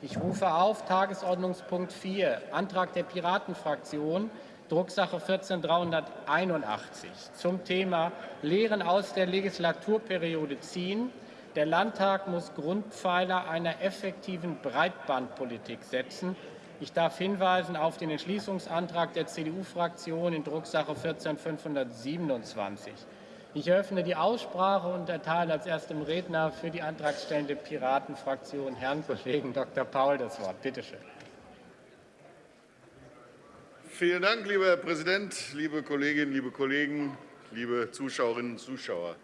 Ich rufe auf Tagesordnungspunkt 4, Antrag der Piratenfraktion, Drucksache 14381 zum Thema Lehren aus der Legislaturperiode ziehen. Der Landtag muss Grundpfeiler einer effektiven Breitbandpolitik setzen. Ich darf hinweisen auf den Entschließungsantrag der CDU-Fraktion in Drucksache 14527. Ich eröffne die Aussprache und erteile als erstem Redner für die antragstellende Piratenfraktion Herrn Kollegen Dr. Paul das Wort. Bitte schön. Vielen Dank, lieber Herr Präsident, liebe Kolleginnen, liebe Kollegen, liebe Zuschauerinnen und Zuschauer.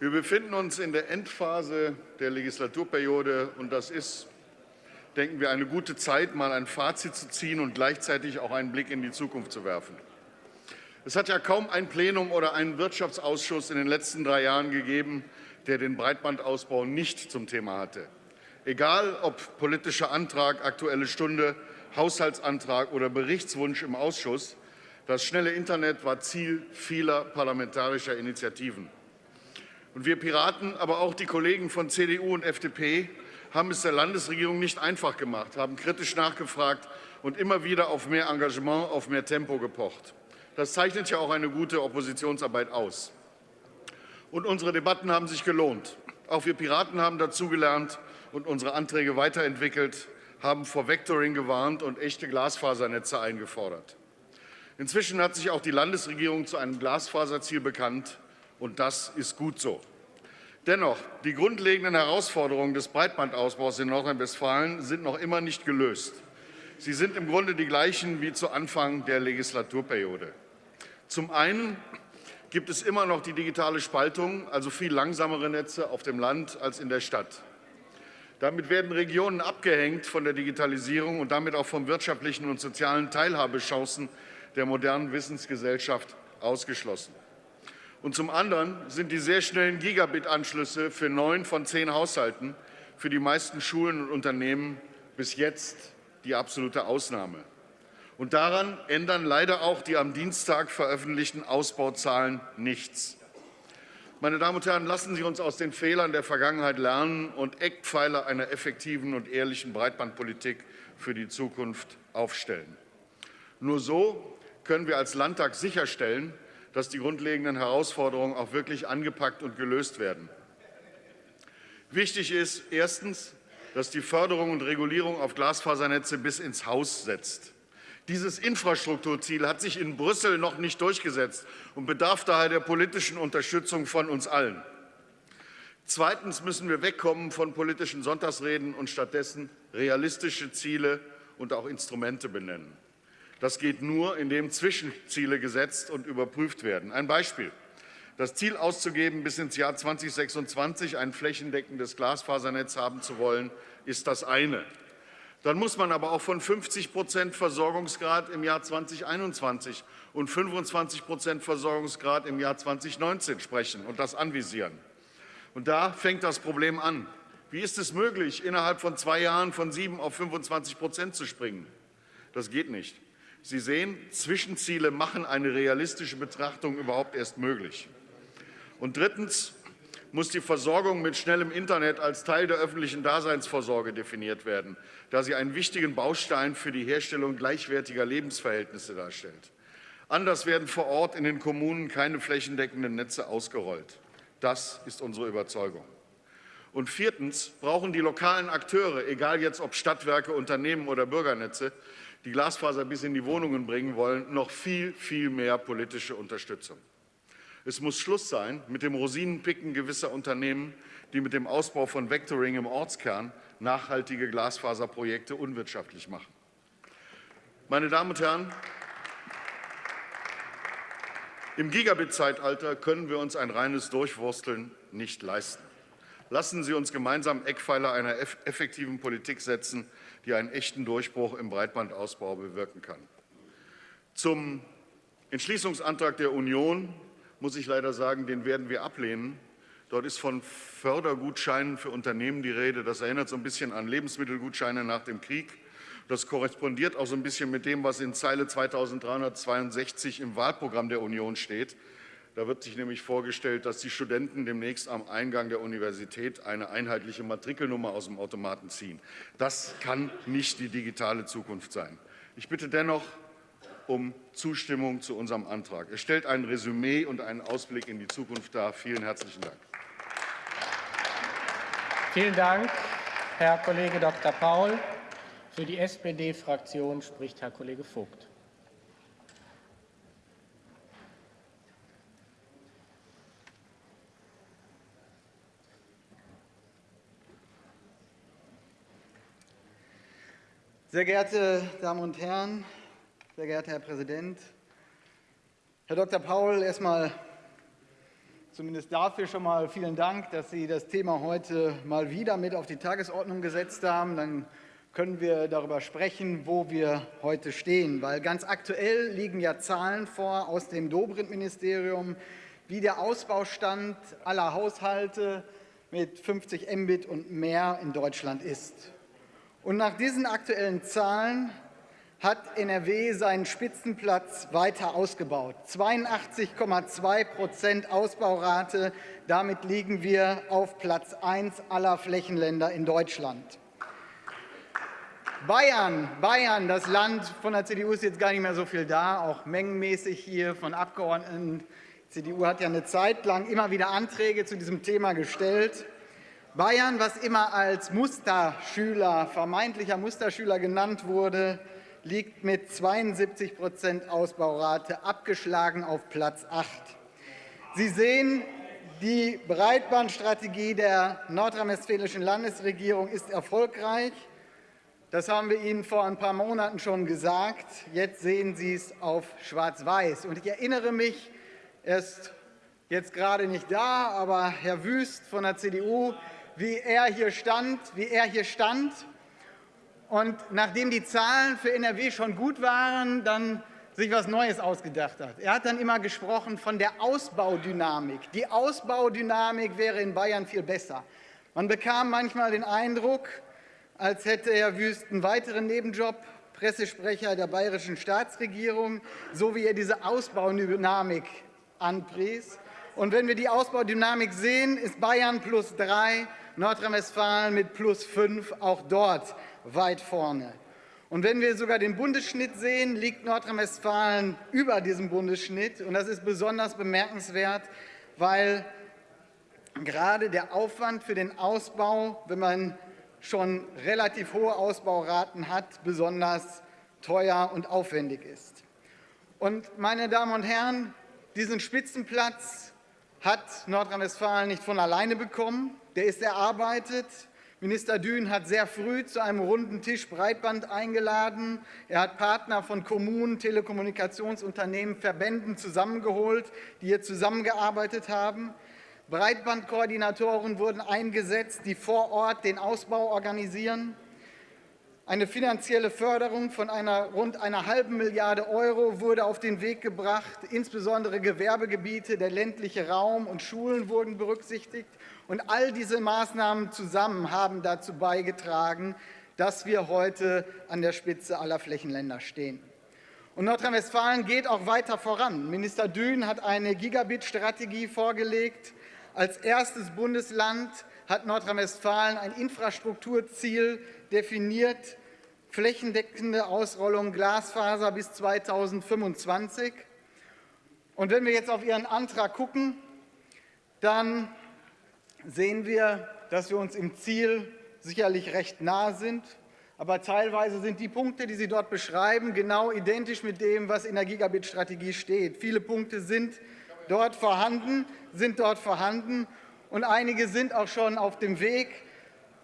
Wir befinden uns in der Endphase der Legislaturperiode, und das ist, denken wir, eine gute Zeit, mal ein Fazit zu ziehen und gleichzeitig auch einen Blick in die Zukunft zu werfen. Es hat ja kaum ein Plenum oder einen Wirtschaftsausschuss in den letzten drei Jahren gegeben, der den Breitbandausbau nicht zum Thema hatte. Egal ob politischer Antrag, Aktuelle Stunde, Haushaltsantrag oder Berichtswunsch im Ausschuss, das schnelle Internet war Ziel vieler parlamentarischer Initiativen. Und wir Piraten, aber auch die Kollegen von CDU und FDP haben es der Landesregierung nicht einfach gemacht, haben kritisch nachgefragt und immer wieder auf mehr Engagement, auf mehr Tempo gepocht. Das zeichnet ja auch eine gute Oppositionsarbeit aus. Und unsere Debatten haben sich gelohnt. Auch wir Piraten haben dazugelernt und unsere Anträge weiterentwickelt, haben vor Vectoring gewarnt und echte Glasfasernetze eingefordert. Inzwischen hat sich auch die Landesregierung zu einem Glasfaserziel bekannt, und das ist gut so. Dennoch, die grundlegenden Herausforderungen des Breitbandausbaus in Nordrhein-Westfalen sind noch immer nicht gelöst. Sie sind im Grunde die gleichen wie zu Anfang der Legislaturperiode. Zum einen gibt es immer noch die digitale Spaltung, also viel langsamere Netze auf dem Land als in der Stadt. Damit werden Regionen abgehängt von der Digitalisierung und damit auch von wirtschaftlichen und sozialen Teilhabechancen der modernen Wissensgesellschaft ausgeschlossen. Und zum anderen sind die sehr schnellen Gigabit-Anschlüsse für neun von zehn Haushalten für die meisten Schulen und Unternehmen bis jetzt die absolute Ausnahme. Und daran ändern leider auch die am Dienstag veröffentlichten Ausbauzahlen nichts. Meine Damen und Herren, lassen Sie uns aus den Fehlern der Vergangenheit lernen und Eckpfeiler einer effektiven und ehrlichen Breitbandpolitik für die Zukunft aufstellen. Nur so können wir als Landtag sicherstellen, dass die grundlegenden Herausforderungen auch wirklich angepackt und gelöst werden. Wichtig ist erstens, dass die Förderung und Regulierung auf Glasfasernetze bis ins Haus setzt. Dieses Infrastrukturziel hat sich in Brüssel noch nicht durchgesetzt und bedarf daher der politischen Unterstützung von uns allen. Zweitens müssen wir wegkommen von politischen Sonntagsreden und stattdessen realistische Ziele und auch Instrumente benennen. Das geht nur, indem Zwischenziele gesetzt und überprüft werden. Ein Beispiel. Das Ziel auszugeben, bis ins Jahr 2026 ein flächendeckendes Glasfasernetz haben zu wollen, ist das eine. Dann muss man aber auch von 50 Prozent Versorgungsgrad im Jahr 2021 und 25 Prozent Versorgungsgrad im Jahr 2019 sprechen und das anvisieren. Und da fängt das Problem an. Wie ist es möglich, innerhalb von zwei Jahren von 7 auf 25 Prozent zu springen? Das geht nicht. Sie sehen, Zwischenziele machen eine realistische Betrachtung überhaupt erst möglich. Und drittens muss die Versorgung mit schnellem Internet als Teil der öffentlichen Daseinsvorsorge definiert werden, da sie einen wichtigen Baustein für die Herstellung gleichwertiger Lebensverhältnisse darstellt. Anders werden vor Ort in den Kommunen keine flächendeckenden Netze ausgerollt. Das ist unsere Überzeugung. Und viertens brauchen die lokalen Akteure, egal jetzt ob Stadtwerke, Unternehmen oder Bürgernetze, die Glasfaser bis in die Wohnungen bringen wollen, noch viel, viel mehr politische Unterstützung. Es muss Schluss sein mit dem Rosinenpicken gewisser Unternehmen, die mit dem Ausbau von Vectoring im Ortskern nachhaltige Glasfaserprojekte unwirtschaftlich machen. Meine Damen und Herren, im Gigabit-Zeitalter können wir uns ein reines Durchwursteln nicht leisten. Lassen Sie uns gemeinsam Eckpfeiler einer effektiven Politik setzen, die einen echten Durchbruch im Breitbandausbau bewirken kann. Zum Entschließungsantrag der Union muss ich leider sagen, den werden wir ablehnen. Dort ist von Fördergutscheinen für Unternehmen die Rede. Das erinnert so ein bisschen an Lebensmittelgutscheine nach dem Krieg. Das korrespondiert auch so ein bisschen mit dem, was in Zeile 2362 im Wahlprogramm der Union steht. Da wird sich nämlich vorgestellt, dass die Studenten demnächst am Eingang der Universität eine einheitliche Matrikelnummer aus dem Automaten ziehen. Das kann nicht die digitale Zukunft sein. Ich bitte dennoch um Zustimmung zu unserem Antrag. Es stellt ein Resümee und einen Ausblick in die Zukunft dar. Vielen herzlichen Dank. Vielen Dank, Herr Kollege Dr. Paul. Für die SPD-Fraktion spricht Herr Kollege Vogt. Sehr geehrte Damen und Herren, sehr geehrter Herr Präsident, Herr Dr. Paul, erstmal zumindest dafür schon mal vielen Dank, dass Sie das Thema heute mal wieder mit auf die Tagesordnung gesetzt haben. Dann können wir darüber sprechen, wo wir heute stehen. Weil ganz aktuell liegen ja Zahlen vor aus dem Dobrindt-Ministerium, wie der Ausbaustand aller Haushalte mit 50 Mbit und mehr in Deutschland ist. Und nach diesen aktuellen Zahlen hat NRW seinen Spitzenplatz weiter ausgebaut. 82,2 Prozent Ausbaurate. Damit liegen wir auf Platz 1 aller Flächenländer in Deutschland. Bayern, Bayern, das Land von der CDU ist jetzt gar nicht mehr so viel da, auch mengenmäßig hier von Abgeordneten. Die CDU hat ja eine Zeit lang immer wieder Anträge zu diesem Thema gestellt. Bayern, was immer als Musterschüler, vermeintlicher Musterschüler genannt wurde, liegt mit 72 Prozent Ausbaurate abgeschlagen auf Platz 8. Sie sehen, die Breitbandstrategie der nordrhein-westfälischen Landesregierung ist erfolgreich. Das haben wir Ihnen vor ein paar Monaten schon gesagt. Jetzt sehen Sie es auf Schwarz-Weiß. Ich erinnere mich, er ist jetzt gerade nicht da, aber Herr Wüst von der CDU wie er hier stand, wie er hier stand. Und nachdem die Zahlen für NRW schon gut waren, dann sich was Neues ausgedacht hat. Er hat dann immer gesprochen von der Ausbaudynamik. Die Ausbaudynamik wäre in Bayern viel besser. Man bekam manchmal den Eindruck, als hätte Herr Wüst einen weiteren Nebenjob, Pressesprecher der bayerischen Staatsregierung, so wie er diese Ausbaudynamik anpries. Und wenn wir die Ausbaudynamik sehen, ist Bayern plus drei, Nordrhein-Westfalen mit plus fünf auch dort weit vorne. Und wenn wir sogar den Bundesschnitt sehen, liegt Nordrhein-Westfalen über diesem Bundesschnitt. Und das ist besonders bemerkenswert, weil gerade der Aufwand für den Ausbau, wenn man schon relativ hohe Ausbauraten hat, besonders teuer und aufwendig ist. Und meine Damen und Herren, diesen Spitzenplatz hat Nordrhein-Westfalen nicht von alleine bekommen der ist erarbeitet. Minister Dün hat sehr früh zu einem runden Tisch Breitband eingeladen. Er hat Partner von Kommunen, Telekommunikationsunternehmen, Verbänden zusammengeholt, die hier zusammengearbeitet haben. Breitbandkoordinatoren wurden eingesetzt, die vor Ort den Ausbau organisieren. Eine finanzielle Förderung von einer rund einer halben Milliarde Euro wurde auf den Weg gebracht. Insbesondere Gewerbegebiete, der ländliche Raum und Schulen wurden berücksichtigt. Und all diese Maßnahmen zusammen haben dazu beigetragen, dass wir heute an der Spitze aller Flächenländer stehen. Und Nordrhein-Westfalen geht auch weiter voran. Minister Dün hat eine Gigabit-Strategie vorgelegt. Als erstes Bundesland hat Nordrhein-Westfalen ein Infrastrukturziel definiert, flächendeckende Ausrollung Glasfaser bis 2025. Und wenn wir jetzt auf Ihren Antrag gucken, dann sehen wir, dass wir uns im Ziel sicherlich recht nahe sind. Aber teilweise sind die Punkte, die Sie dort beschreiben, genau identisch mit dem, was in der Gigabit-Strategie steht. Viele Punkte sind dort vorhanden, sind dort vorhanden und einige sind auch schon auf dem Weg.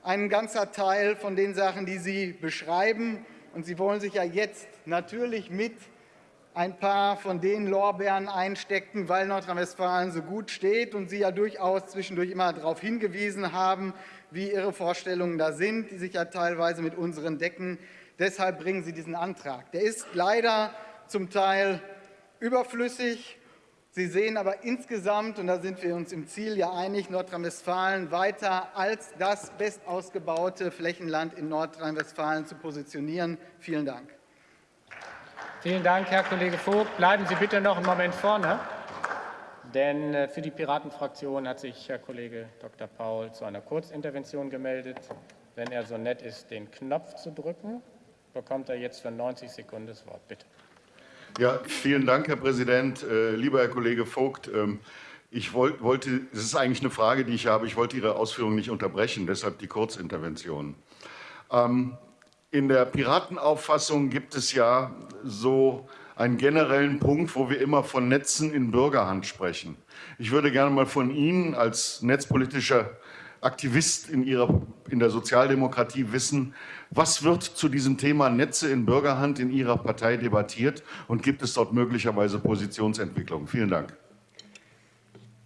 Ein ganzer Teil von den Sachen, die Sie beschreiben. Und Sie wollen sich ja jetzt natürlich mit ein paar von den Lorbeeren einstecken, weil Nordrhein-Westfalen so gut steht und Sie ja durchaus zwischendurch immer darauf hingewiesen haben, wie Ihre Vorstellungen da sind, die sich ja teilweise mit unseren decken. Deshalb bringen Sie diesen Antrag. Der ist leider zum Teil überflüssig. Sie sehen aber insgesamt, und da sind wir uns im Ziel ja einig, Nordrhein-Westfalen weiter als das bestausgebaute Flächenland in Nordrhein-Westfalen zu positionieren. Vielen Dank. Vielen Dank, Herr Kollege Vogt. Bleiben Sie bitte noch einen Moment vorne. Denn äh, für die Piratenfraktion hat sich Herr Kollege Dr. Paul zu einer Kurzintervention gemeldet. Wenn er so nett ist, den Knopf zu drücken, bekommt er jetzt für 90 Sekunden das Wort. Bitte. Ja, vielen Dank, Herr Präsident. Äh, lieber Herr Kollege Vogt, ähm, ich wollte, es ist eigentlich eine Frage, die ich habe. Ich wollte Ihre Ausführungen nicht unterbrechen, deshalb die Kurzintervention. Ähm, in der Piratenauffassung gibt es ja so einen generellen Punkt, wo wir immer von Netzen in Bürgerhand sprechen. Ich würde gerne mal von Ihnen als netzpolitischer Aktivist in, ihrer, in der Sozialdemokratie wissen, was wird zu diesem Thema Netze in Bürgerhand in Ihrer Partei debattiert und gibt es dort möglicherweise Positionsentwicklungen? Vielen Dank.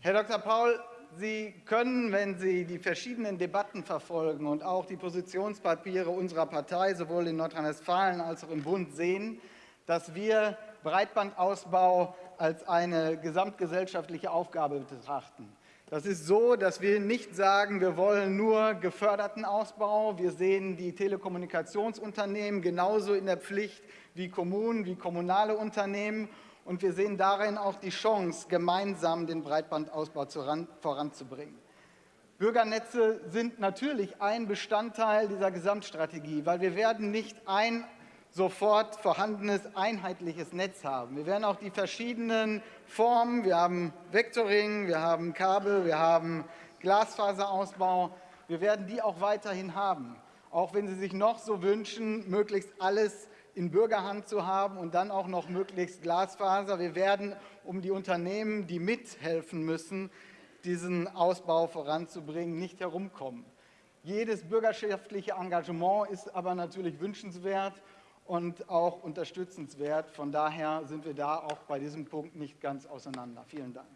Herr Dr. Paul, Sie können, wenn Sie die verschiedenen Debatten verfolgen und auch die Positionspapiere unserer Partei sowohl in Nordrhein-Westfalen als auch im Bund sehen, dass wir Breitbandausbau als eine gesamtgesellschaftliche Aufgabe betrachten. Das ist so, dass wir nicht sagen, wir wollen nur geförderten Ausbau. Wir sehen die Telekommunikationsunternehmen genauso in der Pflicht wie Kommunen, wie kommunale Unternehmen. Und wir sehen darin auch die Chance, gemeinsam den Breitbandausbau voranzubringen. Bürgernetze sind natürlich ein Bestandteil dieser Gesamtstrategie, weil wir werden nicht ein sofort vorhandenes einheitliches Netz haben. Wir werden auch die verschiedenen Formen, wir haben Vectoring, wir haben Kabel, wir haben Glasfaserausbau, wir werden die auch weiterhin haben. Auch wenn Sie sich noch so wünschen, möglichst alles in Bürgerhand zu haben und dann auch noch möglichst Glasfaser. Wir werden, um die Unternehmen, die mithelfen müssen, diesen Ausbau voranzubringen, nicht herumkommen. Jedes bürgerschaftliche Engagement ist aber natürlich wünschenswert und auch unterstützenswert. Von daher sind wir da auch bei diesem Punkt nicht ganz auseinander. Vielen Dank.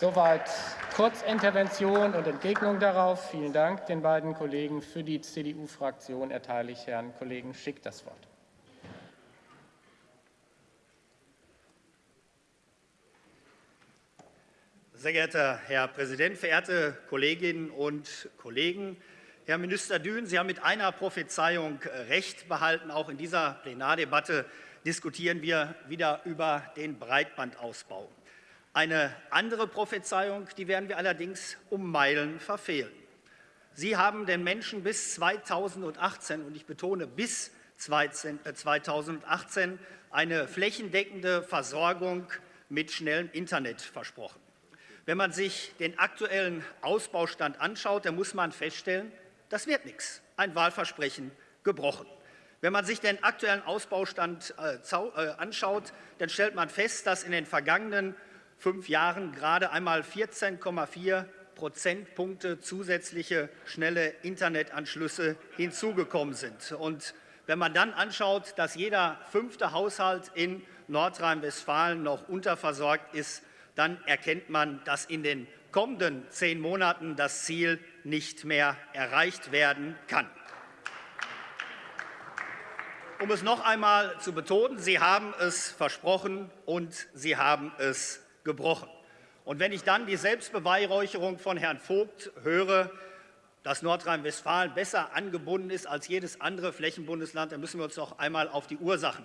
Soweit Kurzintervention und Entgegnung darauf. Vielen Dank den beiden Kollegen. Für die CDU-Fraktion erteile ich Herrn Kollegen Schick das Wort. Sehr geehrter Herr Präsident, verehrte Kolleginnen und Kollegen! Herr Minister Dün, Sie haben mit einer Prophezeiung Recht behalten. Auch in dieser Plenardebatte diskutieren wir wieder über den Breitbandausbau. Eine andere Prophezeiung, die werden wir allerdings um Meilen verfehlen. Sie haben den Menschen bis 2018, und ich betone bis 2018, äh, eine flächendeckende Versorgung mit schnellem Internet versprochen. Wenn man sich den aktuellen Ausbaustand anschaut, dann muss man feststellen, das wird nichts. Ein Wahlversprechen gebrochen. Wenn man sich den aktuellen Ausbaustand äh, äh, anschaut, dann stellt man fest, dass in den vergangenen fünf Jahren gerade einmal 14,4 Prozentpunkte zusätzliche schnelle Internetanschlüsse hinzugekommen sind. Und wenn man dann anschaut, dass jeder fünfte Haushalt in Nordrhein-Westfalen noch unterversorgt ist, dann erkennt man, dass in den kommenden zehn Monaten das Ziel nicht mehr erreicht werden kann. Um es noch einmal zu betonen, Sie haben es versprochen und Sie haben es gebrochen. Und wenn ich dann die Selbstbeweihräucherung von Herrn Vogt höre, dass Nordrhein-Westfalen besser angebunden ist als jedes andere Flächenbundesland, dann müssen wir uns doch einmal auf die Ursachen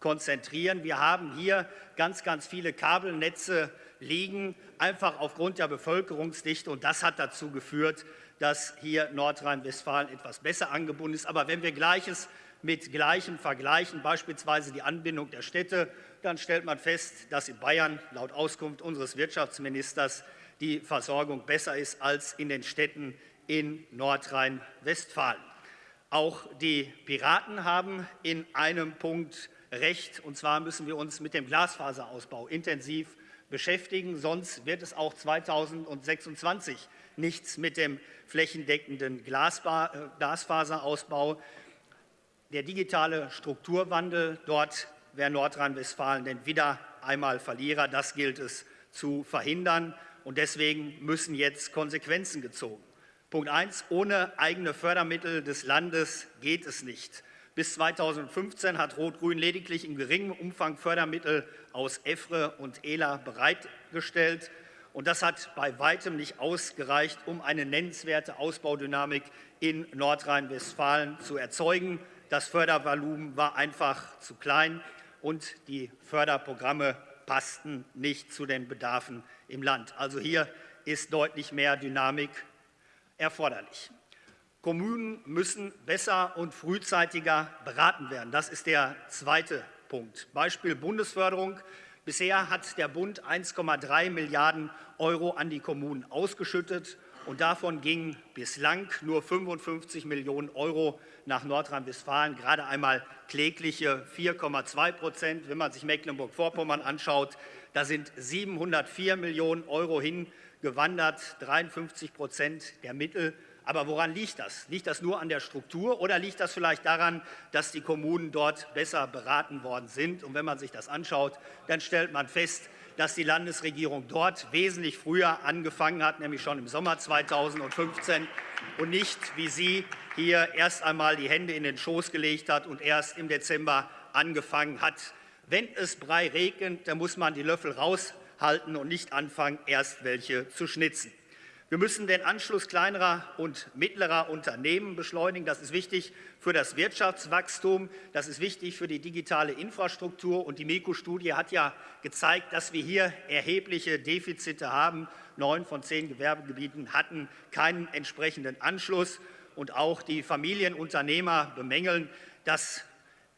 konzentrieren. Wir haben hier ganz, ganz viele Kabelnetze liegen, einfach aufgrund der Bevölkerungsdichte. Und das hat dazu geführt, dass hier Nordrhein-Westfalen etwas besser angebunden ist. Aber wenn wir Gleiches mit Gleichem vergleichen, beispielsweise die Anbindung der Städte, dann stellt man fest, dass in Bayern laut Auskunft unseres Wirtschaftsministers die Versorgung besser ist als in den Städten in Nordrhein-Westfalen. Auch die Piraten haben in einem Punkt recht, und zwar müssen wir uns mit dem Glasfaserausbau intensiv beschäftigen, sonst wird es auch 2026 nichts mit dem flächendeckenden äh, Glasfaserausbau der digitale Strukturwandel, dort wäre Nordrhein-Westfalen denn wieder einmal Verlierer. Das gilt es zu verhindern. Und deswegen müssen jetzt Konsequenzen gezogen. Punkt 1. Ohne eigene Fördermittel des Landes geht es nicht. Bis 2015 hat Rot-Grün lediglich in geringem Umfang Fördermittel aus EFRE und ELA bereitgestellt. Und das hat bei weitem nicht ausgereicht, um eine nennenswerte Ausbaudynamik in Nordrhein-Westfalen zu erzeugen. Das Fördervolumen war einfach zu klein und die Förderprogramme passten nicht zu den Bedarfen im Land. Also hier ist deutlich mehr Dynamik erforderlich. Kommunen müssen besser und frühzeitiger beraten werden. Das ist der zweite Punkt. Beispiel Bundesförderung. Bisher hat der Bund 1,3 Milliarden Euro an die Kommunen ausgeschüttet und davon gingen bislang nur 55 Millionen Euro nach Nordrhein-Westfalen, gerade einmal klägliche 4,2 Prozent. Wenn man sich Mecklenburg-Vorpommern anschaut, da sind 704 Millionen Euro hingewandert, 53 Prozent der Mittel. Aber woran liegt das? Liegt das nur an der Struktur oder liegt das vielleicht daran, dass die Kommunen dort besser beraten worden sind? Und wenn man sich das anschaut, dann stellt man fest, dass die Landesregierung dort wesentlich früher angefangen hat, nämlich schon im Sommer 2015 und nicht, wie Sie hier erst einmal die Hände in den Schoß gelegt hat und erst im Dezember angefangen hat. Wenn es Brei regnet, dann muss man die Löffel raushalten und nicht anfangen, erst welche zu schnitzen. Wir müssen den Anschluss kleinerer und mittlerer Unternehmen beschleunigen. Das ist wichtig für das Wirtschaftswachstum. Das ist wichtig für die digitale Infrastruktur. Und die MECO-Studie hat ja gezeigt, dass wir hier erhebliche Defizite haben. Neun von zehn Gewerbegebieten hatten keinen entsprechenden Anschluss. Und auch die Familienunternehmer bemängeln, dass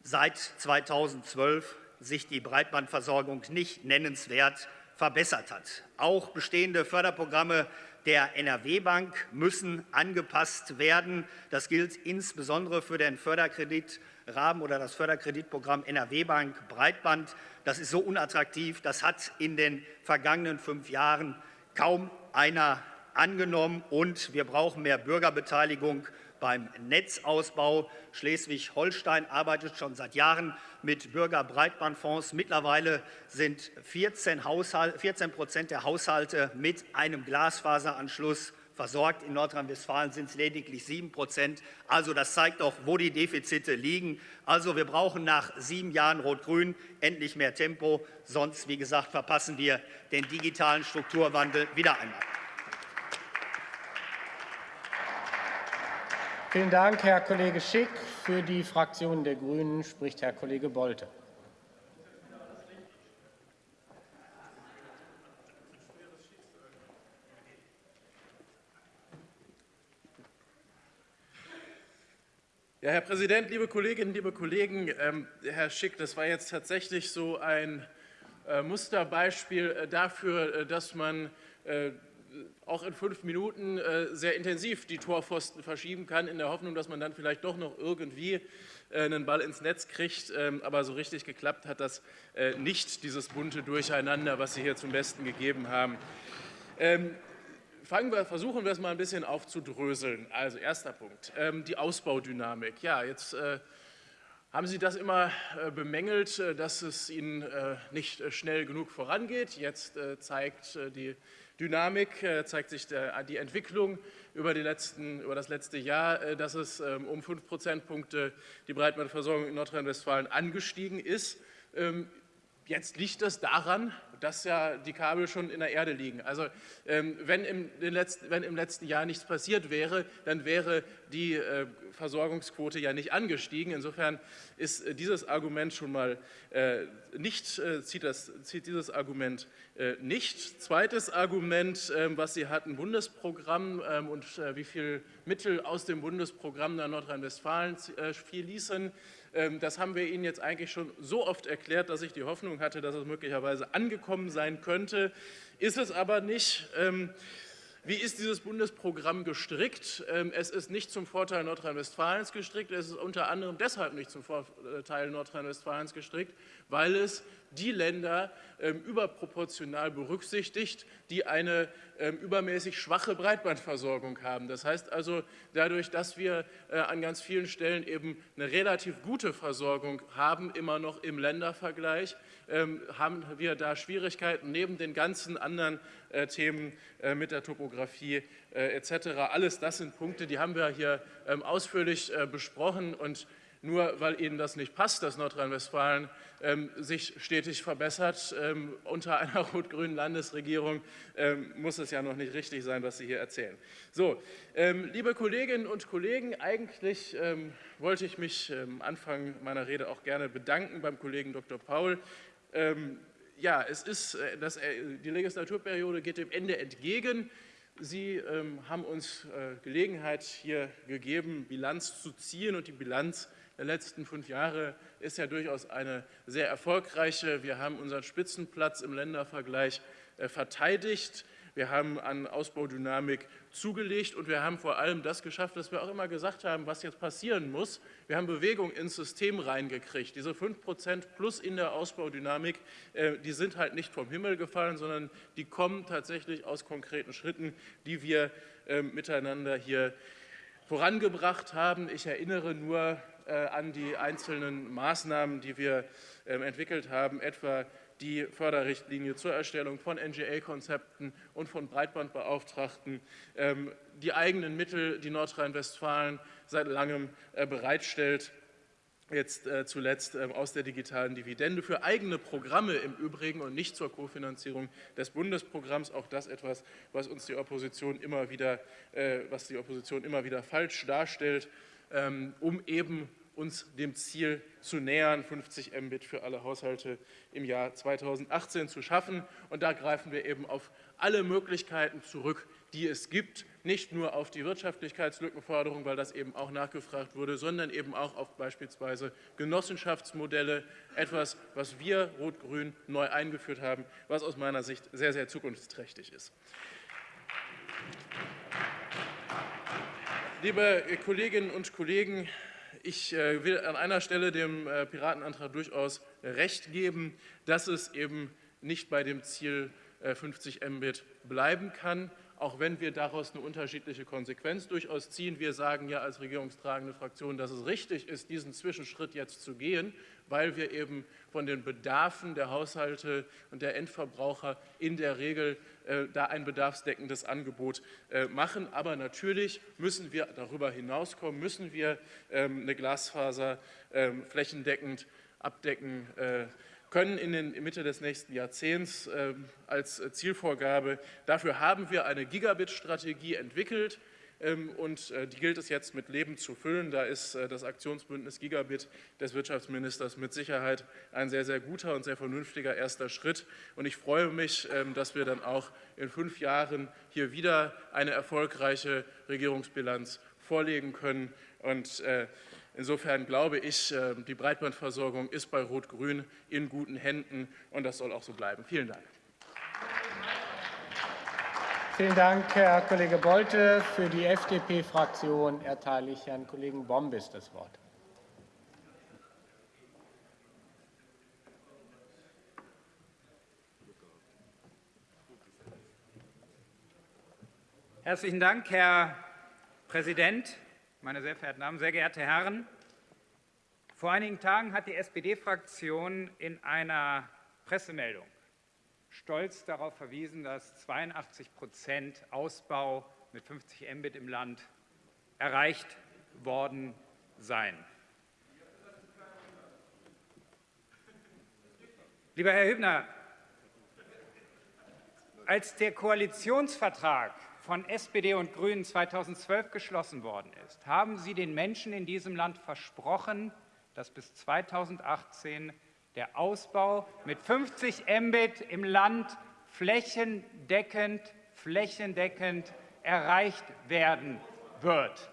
seit 2012 sich die Breitbandversorgung nicht nennenswert verbessert hat. Auch bestehende Förderprogramme der NRW-Bank müssen angepasst werden. Das gilt insbesondere für den Förderkreditrahmen oder das Förderkreditprogramm NRW-Bank Breitband. Das ist so unattraktiv, das hat in den vergangenen fünf Jahren kaum einer angenommen. Und wir brauchen mehr Bürgerbeteiligung beim Netzausbau. Schleswig-Holstein arbeitet schon seit Jahren mit Bürgerbreitbandfonds. Mittlerweile sind 14, Haushalt, 14 Prozent der Haushalte mit einem Glasfaseranschluss versorgt. In Nordrhein-Westfalen sind es lediglich 7 Prozent. Also das zeigt doch, wo die Defizite liegen. Also wir brauchen nach sieben Jahren Rot-Grün endlich mehr Tempo. Sonst, wie gesagt, verpassen wir den digitalen Strukturwandel wieder einmal. Vielen Dank, Herr Kollege Schick. Für die Fraktion der Grünen spricht Herr Kollege Bolte. Ja, Herr Präsident, liebe Kolleginnen, liebe Kollegen! Ähm, Herr Schick, das war jetzt tatsächlich so ein äh, Musterbeispiel äh, dafür, äh, dass man äh, auch in fünf Minuten äh, sehr intensiv die Torpfosten verschieben kann, in der Hoffnung, dass man dann vielleicht doch noch irgendwie äh, einen Ball ins Netz kriegt. Ähm, aber so richtig geklappt hat das äh, nicht, dieses bunte Durcheinander, was Sie hier zum Besten gegeben haben. Ähm, wir, versuchen wir es mal ein bisschen aufzudröseln. Also erster Punkt, ähm, die Ausbaudynamik. Ja, jetzt haben Sie das immer bemängelt, dass es Ihnen nicht schnell genug vorangeht. Jetzt zeigt die Dynamik äh, zeigt sich die Entwicklung über, letzten, über, das letzte Jahr, äh, dass es ähm, um fünf Prozentpunkte die Breitbandversorgung in Nordrhein-Westfalen angestiegen ist. Ähm, jetzt liegt das daran, dass ja die Kabel schon in der Erde liegen. Also ähm, wenn im, letzten, wenn im letzten Jahr nichts passiert wäre, dann wäre die äh, Versorgungsquote ja nicht angestiegen. Insofern ist äh, dieses Argument schon mal äh, nicht, zieht, das, zieht dieses Argument nicht. Zweites Argument, ähm, was Sie hatten, Bundesprogramm ähm, und wie viel Mittel aus dem Bundesprogramm nach Nordrhein-Westfalen fließen. Ähm, das haben wir Ihnen jetzt eigentlich schon so oft erklärt, dass ich die Hoffnung hatte, dass es möglicherweise angekommen sein könnte. Ist es aber nicht. Ähm, wie ist dieses Bundesprogramm gestrickt? Ähm, es ist nicht zum Vorteil Nordrhein-Westfalens gestrickt. Es ist unter anderem deshalb nicht zum Vorteil Nordrhein-Westfalens gestrickt, weil es die Länder ähm, überproportional berücksichtigt, die eine ähm, übermäßig schwache Breitbandversorgung haben. Das heißt also, dadurch, dass wir äh, an ganz vielen Stellen eben eine relativ gute Versorgung haben, immer noch im Ländervergleich, ähm, haben wir da Schwierigkeiten neben den ganzen anderen äh, Themen äh, mit der Topografie etc. Alles das sind Punkte, die haben wir hier ausführlich besprochen und nur weil Ihnen das nicht passt, dass Nordrhein-Westfalen ähm, sich stetig verbessert ähm, unter einer rot-grünen Landesregierung, ähm, muss es ja noch nicht richtig sein, was Sie hier erzählen. So, ähm, liebe Kolleginnen und Kollegen, eigentlich ähm, wollte ich mich am ähm, Anfang meiner Rede auch gerne bedanken beim Kollegen Dr. Paul. ja, es ist, das, die Legislaturperiode geht dem Ende entgegen. Sie ähm, haben uns äh, Gelegenheit hier gegeben, Bilanz zu ziehen und die Bilanz der letzten fünf Jahre ist ja durchaus eine sehr erfolgreiche. Wir haben unseren Spitzenplatz im Ländervergleich äh, verteidigt. Wir haben an Ausbaudynamik zugelegt und wir haben vor allem das geschafft, was wir auch immer gesagt haben, was jetzt passieren muss. Wir haben Bewegung ins System reingekriegt. Diese 5 Prozent plus in der Ausbaudynamik, äh, die sind halt nicht vom Himmel gefallen, sondern die kommen tatsächlich aus konkreten Schritten, die wir äh, miteinander hier vorangebracht haben. Ich erinnere nur äh, an die einzelnen Maßnahmen, die wir ähm, entwickelt haben, etwa die Förderrichtlinie zur Erstellung von NGA-Konzepten und von Breitbandbeauftragten, ähm, die eigenen Mittel, die Nordrhein-Westfalen seit langem äh, bereitstellt, jetzt äh, zuletzt ähm, aus der digitalen Dividende für eigene Programme im Übrigen und nicht zur Kofinanzierung des Bundesprogramms. Auch das etwas, was uns die Opposition immer wieder, äh, was die Opposition immer wieder falsch darstellt, ähm, um eben uns dem Ziel zu nähern, 50 Mbit für alle Haushalte im Jahr 2018 zu schaffen. Und da greifen wir eben auf alle Möglichkeiten zurück, die es gibt, nicht nur auf die Wirtschaftlichkeitslückenforderung, weil das eben auch nachgefragt wurde, sondern eben auch auf beispielsweise Genossenschaftsmodelle, etwas, was wir Rot-Grün neu eingeführt haben, was aus meiner Sicht sehr, sehr zukunftsträchtig ist. Liebe Kolleginnen und Kollegen, ich äh, will an einer Stelle dem äh, Piratenantrag durchaus recht geben, dass es eben nicht bei dem Ziel 50 äh, Mbit bleiben kann, auch wenn wir daraus eine unterschiedliche Konsequenz durchaus ziehen. Wir sagen ja als regierungstragende Fraktion, dass es richtig ist, diesen Zwischenschritt jetzt zu gehen, weil wir eben von den Bedarfen der Haushalte und der Endverbraucher in der Regel äh, da ein bedarfsdeckendes Angebot äh, machen. Aber natürlich müssen wir darüber hinauskommen, müssen wir ähm, eine Glasfaser ähm, flächendeckend abdecken äh, können in der Mitte des nächsten Jahrzehnts ähm, als Zielvorgabe. Dafür haben wir eine Gigabit-Strategie entwickelt. Ähm, und äh, die gilt es jetzt mit Leben zu füllen. Da ist äh, das Aktionsbündnis Gigabit des Wirtschaftsministers mit Sicherheit ein sehr, sehr guter und sehr vernünftiger erster Schritt. Und ich freue mich, ähm, dass wir dann auch in fünf Jahren hier wieder eine erfolgreiche Regierungsbilanz vorlegen können. Und äh, insofern glaube ich, die Breitbandversorgung ist bei Rot-Grün in guten Händen und das soll auch so bleiben. Vielen Dank. Vielen Dank, Herr Kollege Bolte. Für die FDP-Fraktion erteile ich Herrn Kollegen Bombis das Wort. Herzlichen Dank, Herr Präsident, meine sehr verehrten Damen, sehr geehrte Herren! Vor einigen Tagen hat die SPD-Fraktion in einer Pressemeldung stolz darauf verwiesen, dass 82 Prozent Ausbau mit 50 Mbit im Land erreicht worden seien. Lieber Herr Hübner, als der Koalitionsvertrag von SPD und Grünen 2012 geschlossen worden ist, haben Sie den Menschen in diesem Land versprochen, dass bis 2018 der Ausbau mit 50 Mbit im Land flächendeckend, flächendeckend erreicht werden wird.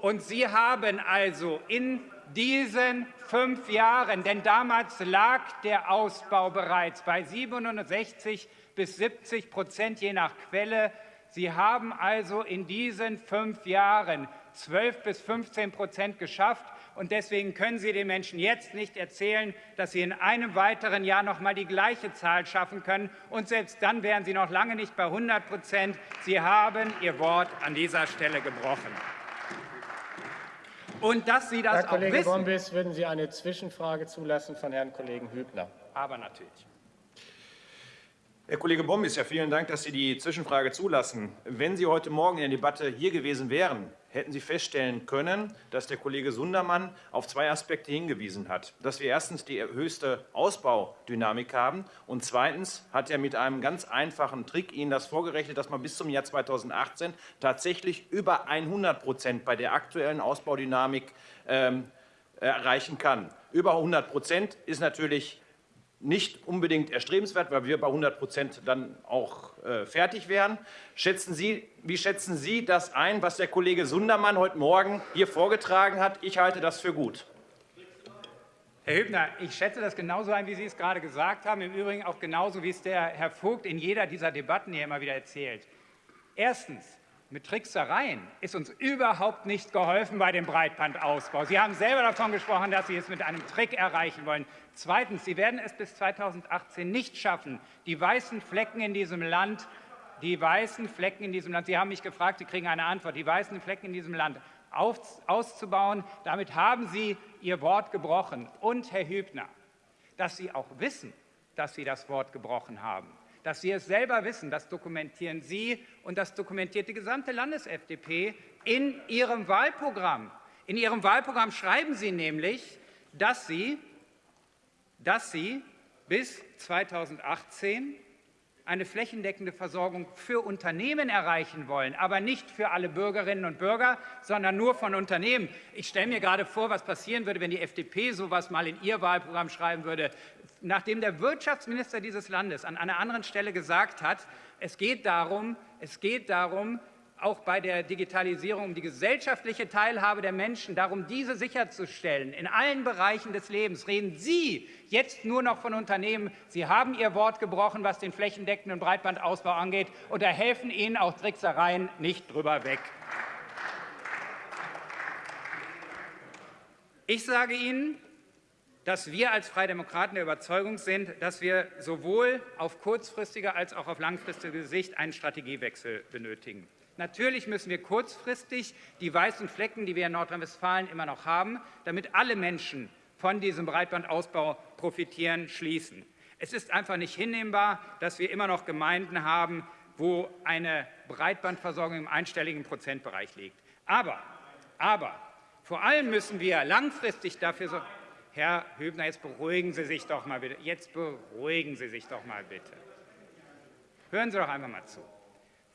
Und Sie haben also in diesen fünf Jahren, denn damals lag der Ausbau bereits bei 67 bis 70 Prozent je nach Quelle, Sie haben also in diesen fünf Jahren 12 bis 15 Prozent geschafft. Und deswegen können Sie den Menschen jetzt nicht erzählen, dass Sie in einem weiteren Jahr noch mal die gleiche Zahl schaffen können. Und selbst dann wären Sie noch lange nicht bei 100 Prozent. Sie haben Ihr Wort an dieser Stelle gebrochen. Und dass Sie das Herr Kollege auch wissen, Bombis, würden Sie eine Zwischenfrage zulassen von Herrn Kollegen Hübner? Aber natürlich. Herr Kollege Bombis, ja, vielen Dank, dass Sie die Zwischenfrage zulassen. Wenn Sie heute Morgen in der Debatte hier gewesen wären, hätten Sie feststellen können, dass der Kollege Sundermann auf zwei Aspekte hingewiesen hat. Dass wir erstens die höchste Ausbaudynamik haben und zweitens hat er mit einem ganz einfachen Trick Ihnen das vorgerechnet, dass man bis zum Jahr 2018 tatsächlich über 100 Prozent bei der aktuellen Ausbaudynamik ähm, erreichen kann. Über 100 Prozent ist natürlich nicht unbedingt erstrebenswert, weil wir bei 100 Prozent dann auch äh, fertig wären. Schätzen Sie, wie schätzen Sie das ein, was der Kollege Sundermann heute Morgen hier vorgetragen hat? Ich halte das für gut. Herr Hübner, ich schätze das genauso ein, wie Sie es gerade gesagt haben. Im Übrigen auch genauso, wie es der Herr Vogt in jeder dieser Debatten hier immer wieder erzählt. Erstens, mit Tricksereien ist uns überhaupt nicht geholfen bei dem Breitbandausbau. Sie haben selber davon gesprochen, dass Sie es mit einem Trick erreichen wollen. Zweitens, Sie werden es bis 2018 nicht schaffen, die weißen Flecken in diesem Land, die weißen Flecken in diesem Land, Sie haben mich gefragt, Sie kriegen eine Antwort, die weißen Flecken in diesem Land auf, auszubauen. Damit haben Sie Ihr Wort gebrochen. Und, Herr Hübner, dass Sie auch wissen, dass Sie das Wort gebrochen haben. Dass Sie es selber wissen, das dokumentieren Sie und das dokumentiert die gesamte Landes-FDP in Ihrem Wahlprogramm. In Ihrem Wahlprogramm schreiben Sie nämlich, dass Sie, dass Sie bis 2018 eine flächendeckende Versorgung für Unternehmen erreichen wollen, aber nicht für alle Bürgerinnen und Bürger, sondern nur von Unternehmen. Ich stelle mir gerade vor, was passieren würde, wenn die FDP so etwas mal in ihr Wahlprogramm schreiben würde. Nachdem der Wirtschaftsminister dieses Landes an einer anderen Stelle gesagt hat, es geht darum, es geht darum auch bei der Digitalisierung um die gesellschaftliche Teilhabe der Menschen, darum, diese sicherzustellen. In allen Bereichen des Lebens reden Sie jetzt nur noch von Unternehmen. Sie haben Ihr Wort gebrochen, was den flächendeckenden Breitbandausbau angeht, und da helfen Ihnen auch Tricksereien nicht drüber weg. Ich sage Ihnen, dass wir als Freie Demokraten der Überzeugung sind, dass wir sowohl auf kurzfristige als auch auf langfristige Sicht einen Strategiewechsel benötigen. Natürlich müssen wir kurzfristig die weißen Flecken, die wir in Nordrhein-Westfalen immer noch haben, damit alle Menschen von diesem Breitbandausbau profitieren, schließen. Es ist einfach nicht hinnehmbar, dass wir immer noch Gemeinden haben, wo eine Breitbandversorgung im einstelligen Prozentbereich liegt. Aber, aber vor allem müssen wir langfristig dafür sorgen, Herr Hübner, jetzt beruhigen Sie sich doch mal bitte. Jetzt beruhigen Sie sich doch mal bitte. Hören Sie doch einfach mal zu.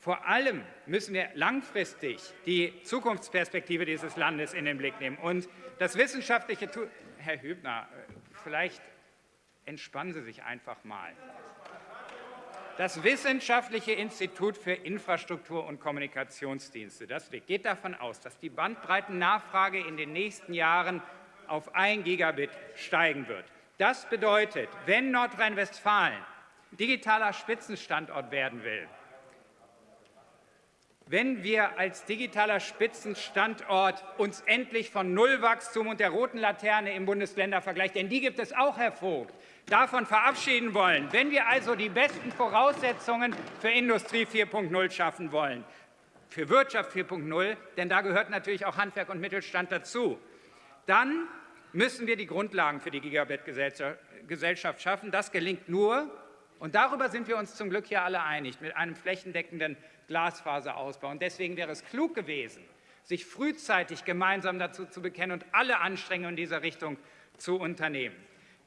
Vor allem müssen wir langfristig die Zukunftsperspektive dieses Landes in den Blick nehmen. Und das wissenschaftliche, Herr Hübner, vielleicht entspannen Sie sich einfach mal. Das Wissenschaftliche Institut für Infrastruktur und Kommunikationsdienste das geht davon aus, dass die Bandbreitennachfrage in den nächsten Jahren auf 1 Gigabit steigen wird. Das bedeutet, wenn Nordrhein-Westfalen digitaler Spitzenstandort werden will, wenn wir als digitaler Spitzenstandort uns endlich von Nullwachstum und der roten Laterne im Bundesländervergleich, denn die gibt es auch, Herr Vogt, davon verabschieden wollen, wenn wir also die besten Voraussetzungen für Industrie 4.0 schaffen wollen, für Wirtschaft 4.0, denn da gehört natürlich auch Handwerk und Mittelstand dazu, dann müssen wir die Grundlagen für die Gigabit-Gesellschaft schaffen. Das gelingt nur, und darüber sind wir uns zum Glück hier alle einig, mit einem flächendeckenden Glasfaserausbau. Und deswegen wäre es klug gewesen, sich frühzeitig gemeinsam dazu zu bekennen und alle Anstrengungen in dieser Richtung zu unternehmen.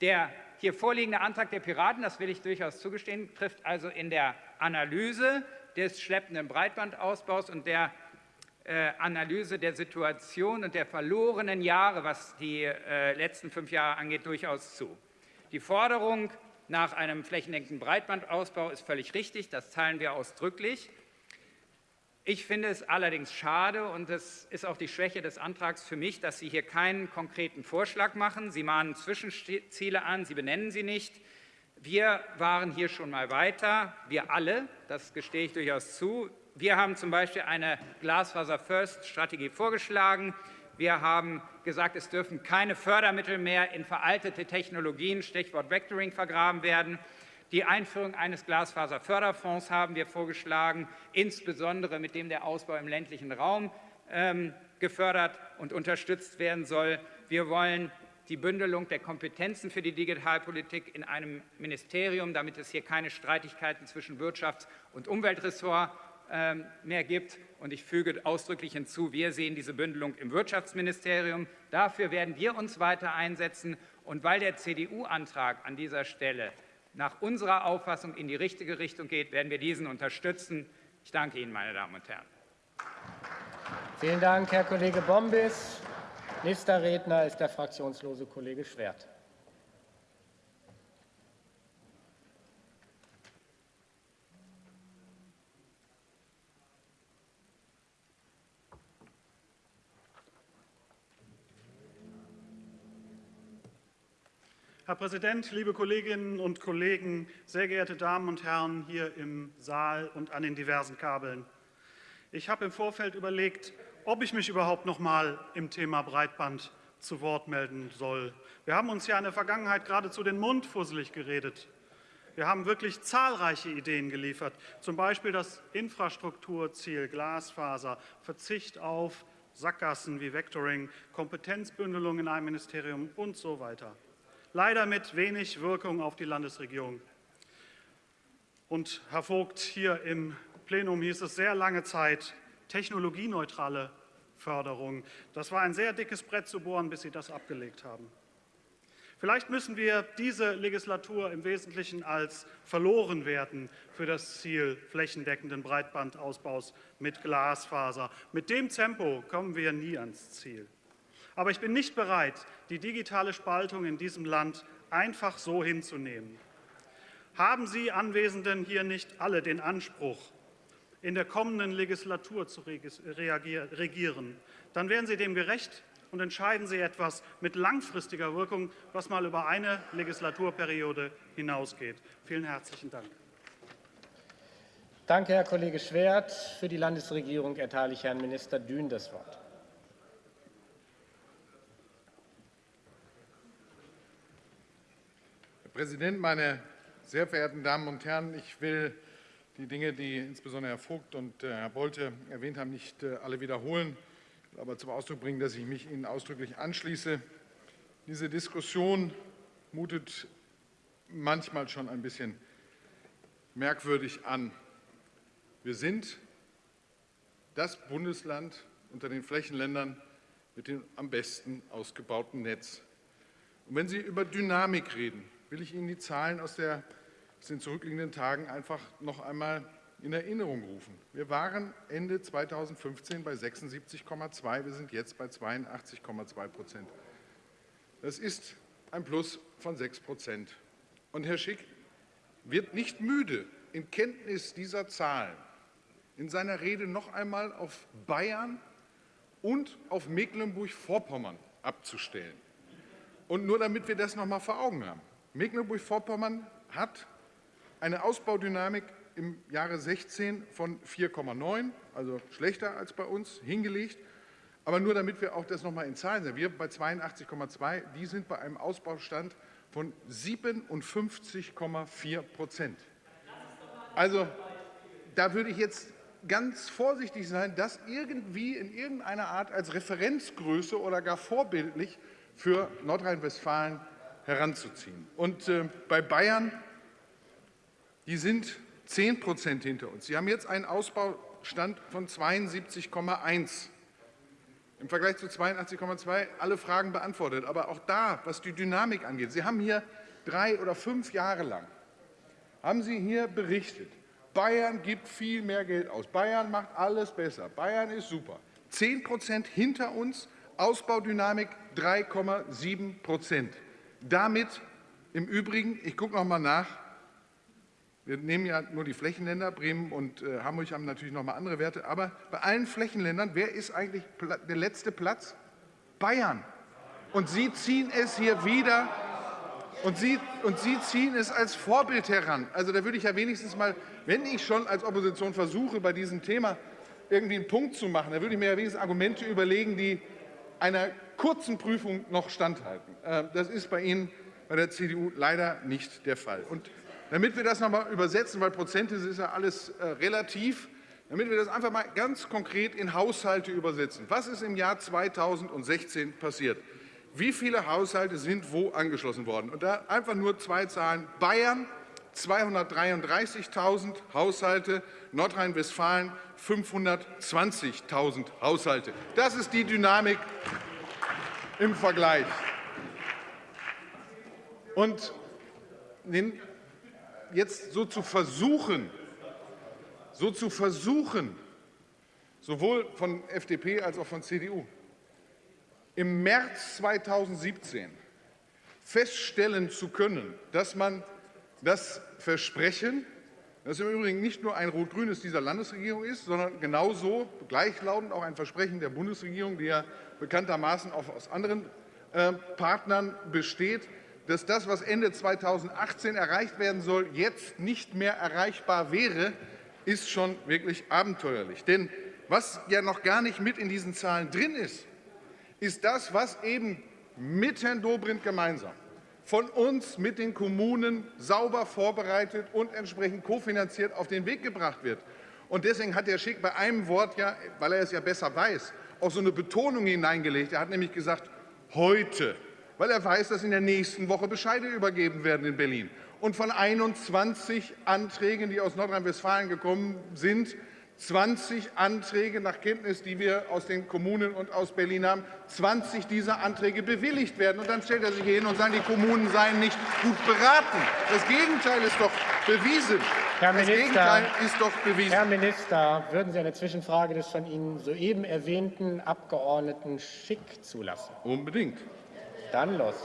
Der hier vorliegende Antrag der Piraten, das will ich durchaus zugestehen, trifft also in der Analyse des schleppenden Breitbandausbaus und der äh, Analyse der Situation und der verlorenen Jahre, was die äh, letzten fünf Jahre angeht, durchaus zu. Die Forderung nach einem flächendeckenden Breitbandausbau ist völlig richtig, das teilen wir ausdrücklich. Ich finde es allerdings schade, und das ist auch die Schwäche des Antrags für mich, dass Sie hier keinen konkreten Vorschlag machen. Sie mahnen Zwischenziele an, Sie benennen sie nicht. Wir waren hier schon mal weiter, wir alle, das gestehe ich durchaus zu. Wir haben zum Beispiel eine Glasfaser-First-Strategie vorgeschlagen. Wir haben gesagt, es dürfen keine Fördermittel mehr in veraltete Technologien, Stichwort Vectoring, vergraben werden. Die Einführung eines Glasfaserförderfonds haben wir vorgeschlagen, insbesondere mit dem der Ausbau im ländlichen Raum ähm, gefördert und unterstützt werden soll. Wir wollen die Bündelung der Kompetenzen für die Digitalpolitik in einem Ministerium, damit es hier keine Streitigkeiten zwischen Wirtschafts- und Umweltressort ähm, mehr gibt. Und ich füge ausdrücklich hinzu, wir sehen diese Bündelung im Wirtschaftsministerium. Dafür werden wir uns weiter einsetzen. Und weil der CDU-Antrag an dieser Stelle nach unserer Auffassung in die richtige Richtung geht, werden wir diesen unterstützen. Ich danke Ihnen, meine Damen und Herren. Vielen Dank, Herr Kollege Bombis. Nächster Redner ist der fraktionslose Kollege Schwert. Herr Präsident, liebe Kolleginnen und Kollegen, sehr geehrte Damen und Herren hier im Saal und an den diversen Kabeln! Ich habe im Vorfeld überlegt, ob ich mich überhaupt noch mal im Thema Breitband zu Wort melden soll. Wir haben uns ja in der Vergangenheit geradezu den Mund fusselig geredet. Wir haben wirklich zahlreiche Ideen geliefert, zum Beispiel das Infrastrukturziel Glasfaser, Verzicht auf Sackgassen wie Vectoring, Kompetenzbündelung in einem Ministerium und so weiter. Leider mit wenig Wirkung auf die Landesregierung. Und Herr Vogt, hier im Plenum hieß es sehr lange Zeit technologieneutrale Förderung. Das war ein sehr dickes Brett zu bohren, bis Sie das abgelegt haben. Vielleicht müssen wir diese Legislatur im Wesentlichen als verloren werten für das Ziel flächendeckenden Breitbandausbaus mit Glasfaser. Mit dem Tempo kommen wir nie ans Ziel. Aber ich bin nicht bereit, die digitale Spaltung in diesem Land einfach so hinzunehmen. Haben Sie Anwesenden hier nicht alle den Anspruch, in der kommenden Legislatur zu regieren, dann werden Sie dem gerecht und entscheiden Sie etwas mit langfristiger Wirkung, was mal über eine Legislaturperiode hinausgeht. Vielen herzlichen Dank. Danke, Herr Kollege Schwert. Für die Landesregierung erteile ich Herrn Minister Dün das Wort. Präsident, meine sehr verehrten Damen und Herren! Ich will die Dinge, die insbesondere Herr Vogt und äh, Herr Bolte erwähnt haben, nicht äh, alle wiederholen aber zum Ausdruck bringen, dass ich mich Ihnen ausdrücklich anschließe. Diese Diskussion mutet manchmal schon ein bisschen merkwürdig an. Wir sind das Bundesland unter den Flächenländern mit dem am besten ausgebauten Netz. Und wenn Sie über Dynamik reden, will ich Ihnen die Zahlen aus, der, aus den zurückliegenden Tagen einfach noch einmal in Erinnerung rufen. Wir waren Ende 2015 bei 76,2, wir sind jetzt bei 82,2 Prozent. Das ist ein Plus von 6 Prozent. Und Herr Schick wird nicht müde, in Kenntnis dieser Zahlen in seiner Rede noch einmal auf Bayern und auf Mecklenburg-Vorpommern abzustellen. Und nur damit wir das noch einmal vor Augen haben. Mecklenburg-Vorpommern hat eine Ausbaudynamik im Jahre 16 von 4,9, also schlechter als bei uns, hingelegt. Aber nur damit wir auch das noch mal in Zahlen sehen. Wir bei 82,2, die sind bei einem Ausbaustand von 57,4 Prozent. Also da würde ich jetzt ganz vorsichtig sein, das irgendwie in irgendeiner Art als Referenzgröße oder gar vorbildlich für Nordrhein-Westfalen heranzuziehen. Und äh, bei Bayern, die sind 10 Prozent hinter uns. Sie haben jetzt einen Ausbaustand von 72,1. Im Vergleich zu 82,2 alle Fragen beantwortet. Aber auch da, was die Dynamik angeht, Sie haben hier drei oder fünf Jahre lang, haben Sie hier berichtet, Bayern gibt viel mehr Geld aus, Bayern macht alles besser, Bayern ist super. 10 Prozent hinter uns, Ausbaudynamik 3,7 Prozent. Damit im Übrigen, ich gucke noch mal nach, wir nehmen ja nur die Flächenländer, Bremen und äh, Hamburg haben natürlich noch mal andere Werte, aber bei allen Flächenländern, wer ist eigentlich der letzte Platz? Bayern. Und Sie ziehen es hier wieder und Sie, und Sie ziehen es als Vorbild heran. Also da würde ich ja wenigstens mal, wenn ich schon als Opposition versuche, bei diesem Thema irgendwie einen Punkt zu machen, da würde ich mir ja wenigstens Argumente überlegen, die einer kurzen Prüfung noch standhalten. Äh, das ist bei Ihnen, bei der CDU, leider nicht der Fall. Und damit wir das noch mal übersetzen, weil Prozente ist ja alles äh, relativ, damit wir das einfach mal ganz konkret in Haushalte übersetzen. Was ist im Jahr 2016 passiert? Wie viele Haushalte sind wo angeschlossen worden? Und da einfach nur zwei Zahlen. Bayern 233.000 Haushalte, Nordrhein-Westfalen 520.000 Haushalte. Das ist die Dynamik im Vergleich. Und jetzt so zu versuchen, so zu versuchen, sowohl von FDP als auch von CDU, im März 2017 feststellen zu können, dass man das Versprechen, das im Übrigen nicht nur ein rot-grünes dieser Landesregierung ist, sondern genauso gleichlautend auch ein Versprechen der Bundesregierung, die ja bekanntermaßen auch aus anderen äh, Partnern besteht, dass das, was Ende 2018 erreicht werden soll, jetzt nicht mehr erreichbar wäre, ist schon wirklich abenteuerlich. Denn was ja noch gar nicht mit in diesen Zahlen drin ist, ist das, was eben mit Herrn Dobrindt gemeinsam von uns mit den Kommunen sauber vorbereitet und entsprechend kofinanziert auf den Weg gebracht wird. Und deswegen hat Herr Schick bei einem Wort ja, weil er es ja besser weiß, auch so eine Betonung hineingelegt. Er hat nämlich gesagt, heute, weil er weiß, dass in der nächsten Woche Bescheide übergeben werden in Berlin. Und von 21 Anträgen, die aus Nordrhein-Westfalen gekommen sind, 20 Anträge nach Kenntnis, die wir aus den Kommunen und aus Berlin haben, 20 dieser Anträge bewilligt werden. Und dann stellt er sich hier hin und sagt, die Kommunen seien nicht gut beraten. Das Gegenteil ist doch bewiesen. Herr das Minister, Gegenteil ist doch bewiesen. Herr Minister, würden Sie eine Zwischenfrage des von Ihnen soeben erwähnten Abgeordneten Schick zulassen? Unbedingt. Dann los.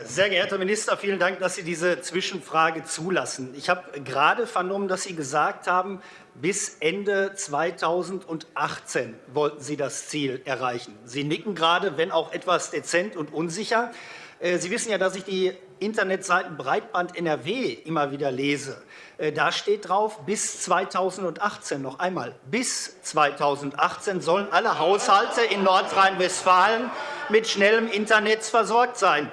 Sehr geehrter Minister, vielen Dank, dass Sie diese Zwischenfrage zulassen. Ich habe gerade vernommen, dass Sie gesagt haben, bis Ende 2018 wollten Sie das Ziel erreichen. Sie nicken gerade, wenn auch etwas dezent und unsicher. Äh, Sie wissen ja, dass ich die Internetseiten Breitband NRW immer wieder lese. Äh, da steht drauf, bis 2018, noch einmal, bis 2018 sollen alle Haushalte in Nordrhein-Westfalen mit schnellem Internet versorgt sein.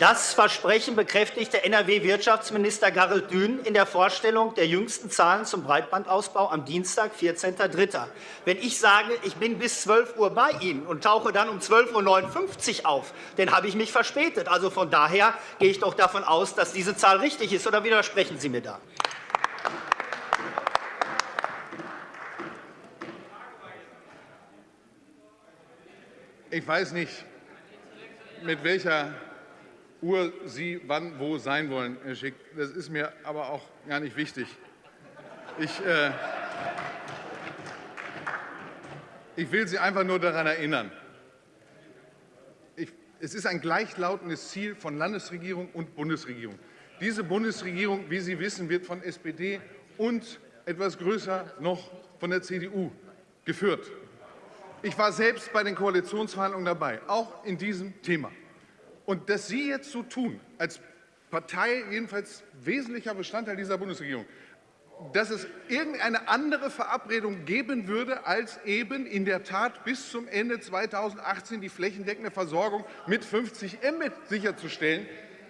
Das Versprechen bekräftigte NRW-Wirtschaftsminister Garrett Dün in der Vorstellung der jüngsten Zahlen zum Breitbandausbau am Dienstag, 14.03. Wenn ich sage, ich bin bis 12 Uhr bei Ihnen und tauche dann um 12.59 Uhr auf, dann habe ich mich verspätet. Also von daher gehe ich doch davon aus, dass diese Zahl richtig ist. Oder widersprechen Sie mir da? Ich weiß nicht, mit welcher Uhr Sie wann wo sein wollen, Herr Schick. Das ist mir aber auch gar nicht wichtig. Ich, äh, ich will Sie einfach nur daran erinnern. Ich, es ist ein gleichlautendes Ziel von Landesregierung und Bundesregierung. Diese Bundesregierung, wie Sie wissen, wird von SPD und etwas größer noch von der CDU geführt. Ich war selbst bei den Koalitionsverhandlungen dabei, auch in diesem Thema. Und dass Sie jetzt so tun, als Partei, jedenfalls wesentlicher Bestandteil dieser Bundesregierung, dass es irgendeine andere Verabredung geben würde, als eben in der Tat bis zum Ende 2018 die flächendeckende Versorgung mit 50 Mbit sicherzustellen,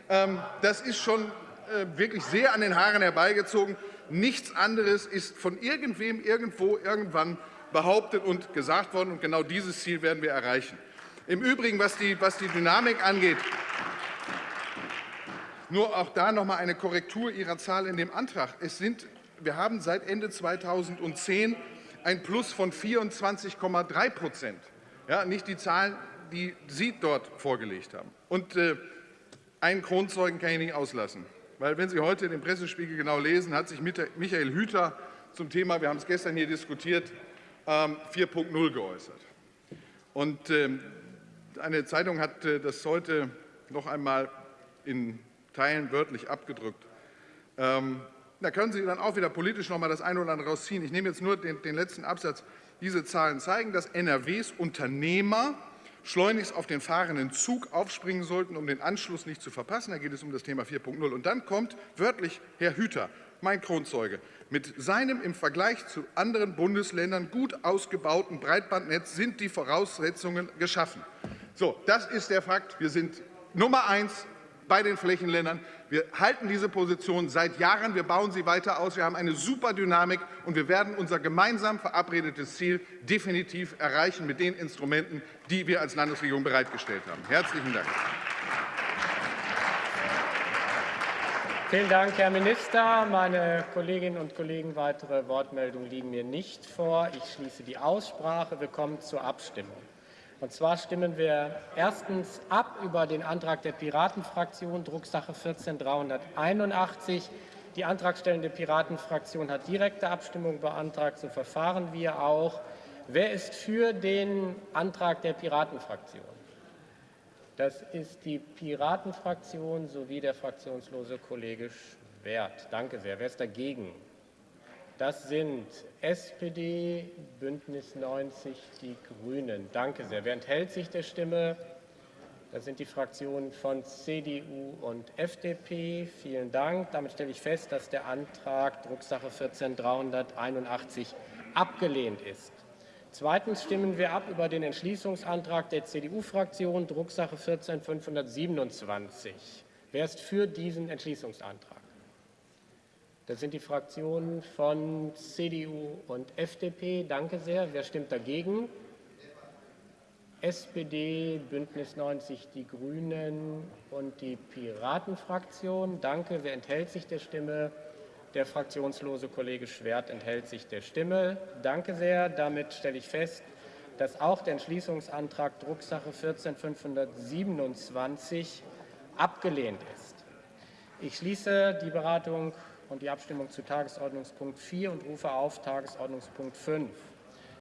ähm, das ist schon äh, wirklich sehr an den Haaren herbeigezogen. Nichts anderes ist von irgendwem irgendwo irgendwann behauptet und gesagt worden. Und genau dieses Ziel werden wir erreichen. Im Übrigen, was die, was die Dynamik angeht, nur auch da noch einmal eine Korrektur Ihrer Zahl in dem Antrag. Es sind, wir haben seit Ende 2010 ein Plus von 24,3 Prozent. Ja, nicht die Zahlen, die Sie dort vorgelegt haben. Und äh, einen Kronzeugen kann ich nicht auslassen. Weil wenn Sie heute den Pressespiegel genau lesen, hat sich Michael Hüter zum Thema, wir haben es gestern hier diskutiert, 4.0 ähm, geäußert. Und ähm, eine Zeitung hat äh, das heute noch einmal in Teilen wörtlich abgedrückt. Ähm, da können Sie dann auch wieder politisch noch einmal das eine oder andere rausziehen. Ich nehme jetzt nur den, den letzten Absatz. Diese Zahlen zeigen, dass NRWs Unternehmer schleunigst auf den fahrenden Zug aufspringen sollten, um den Anschluss nicht zu verpassen. Da geht es um das Thema 4.0. Und dann kommt wörtlich Herr Hüter, mein Kronzeuge, mit seinem im Vergleich zu anderen Bundesländern gut ausgebauten Breitbandnetz sind die Voraussetzungen geschaffen. So, das ist der Fakt. Wir sind Nummer eins bei den Flächenländern. Wir halten diese Position seit Jahren. Wir bauen sie weiter aus. Wir haben eine super Dynamik, und wir werden unser gemeinsam verabredetes Ziel definitiv erreichen mit den Instrumenten, die wir als Landesregierung bereitgestellt haben. Herzlichen Dank. Vielen Dank, Herr Minister. Meine Kolleginnen und Kollegen, weitere Wortmeldungen liegen mir nicht vor. Ich schließe die Aussprache. Wir kommen zur Abstimmung. Und zwar stimmen wir erstens ab über den Antrag der Piratenfraktion, Drucksache 14381. Die antragstellende Piratenfraktion hat direkte Abstimmung beantragt. So verfahren wir auch. Wer ist für den Antrag der Piratenfraktion? Das ist die Piratenfraktion sowie der fraktionslose Kollege Schwert. Danke sehr. Wer ist dagegen? Das sind SPD, Bündnis 90, die Grünen. Danke sehr. Wer enthält sich der Stimme? Das sind die Fraktionen von CDU und FDP. Vielen Dank. Damit stelle ich fest, dass der Antrag Drucksache 14381 abgelehnt ist. Zweitens stimmen wir ab über den Entschließungsantrag der CDU-Fraktion, Drucksache 14527. Wer ist für diesen Entschließungsantrag? Das sind die Fraktionen von CDU und FDP. Danke sehr. Wer stimmt dagegen? SPD, Bündnis 90, die Grünen und die Piratenfraktion. Danke. Wer enthält sich der Stimme? Der fraktionslose Kollege Schwert enthält sich der Stimme. Danke sehr. Damit stelle ich fest, dass auch der Entschließungsantrag Drucksache 14527 abgelehnt ist. Ich schließe die Beratung und die Abstimmung zu Tagesordnungspunkt 4 und rufe auf Tagesordnungspunkt 5.